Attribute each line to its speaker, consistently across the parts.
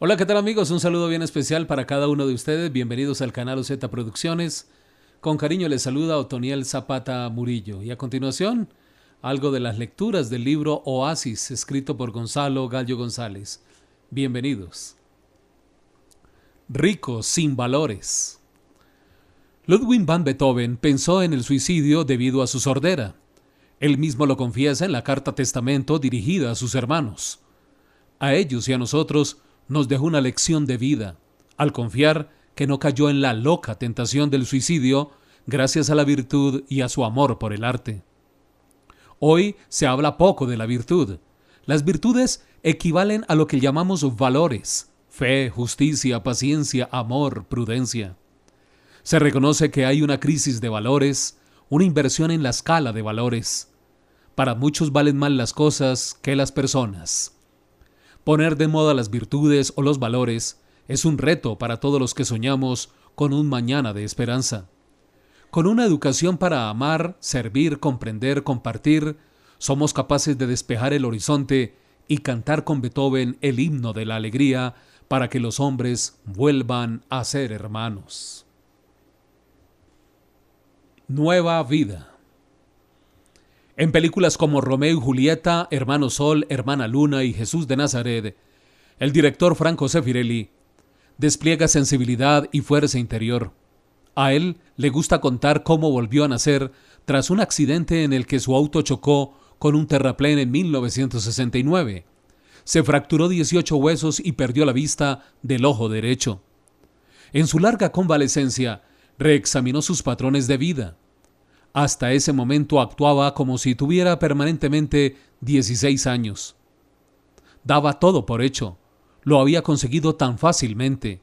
Speaker 1: Hola, ¿qué tal amigos? Un saludo bien especial para cada uno de ustedes. Bienvenidos al canal OZ Producciones. Con cariño les saluda Otoniel Zapata Murillo. Y a continuación, algo de las lecturas del libro Oasis, escrito por Gonzalo Gallo González. Bienvenidos. Rico sin valores. Ludwig van Beethoven pensó en el suicidio debido a su sordera. Él mismo lo confiesa en la carta testamento dirigida a sus hermanos. A ellos y a nosotros nos dejó una lección de vida, al confiar que no cayó en la loca tentación del suicidio gracias a la virtud y a su amor por el arte. Hoy se habla poco de la virtud. Las virtudes equivalen a lo que llamamos valores, fe, justicia, paciencia, amor, prudencia. Se reconoce que hay una crisis de valores, una inversión en la escala de valores. Para muchos valen más las cosas que las personas. Poner de moda las virtudes o los valores es un reto para todos los que soñamos con un mañana de esperanza. Con una educación para amar, servir, comprender, compartir, somos capaces de despejar el horizonte y cantar con Beethoven el himno de la alegría para que los hombres vuelvan a ser hermanos. Nueva vida. En películas como Romeo y Julieta, Hermano Sol, Hermana Luna y Jesús de Nazaret, el director Franco Sefirelli despliega sensibilidad y fuerza interior. A él le gusta contar cómo volvió a nacer tras un accidente en el que su auto chocó con un terraplén en 1969. Se fracturó 18 huesos y perdió la vista del ojo derecho. En su larga convalecencia, reexaminó sus patrones de vida hasta ese momento actuaba como si tuviera permanentemente 16 años. Daba todo por hecho. Lo había conseguido tan fácilmente.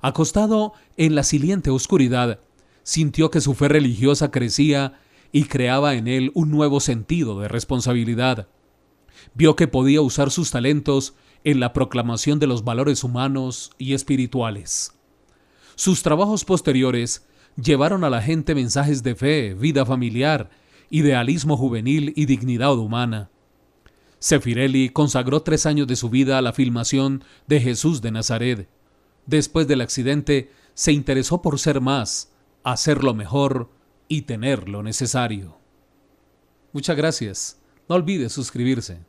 Speaker 1: Acostado en la siliente oscuridad, sintió que su fe religiosa crecía y creaba en él un nuevo sentido de responsabilidad. Vio que podía usar sus talentos en la proclamación de los valores humanos y espirituales. Sus trabajos posteriores llevaron a la gente mensajes de fe, vida familiar, idealismo juvenil y dignidad humana. Sefirelli consagró tres años de su vida a la filmación de Jesús de Nazaret. Después del accidente, se interesó por ser más, hacerlo mejor y tener lo necesario. Muchas gracias. No olvide suscribirse.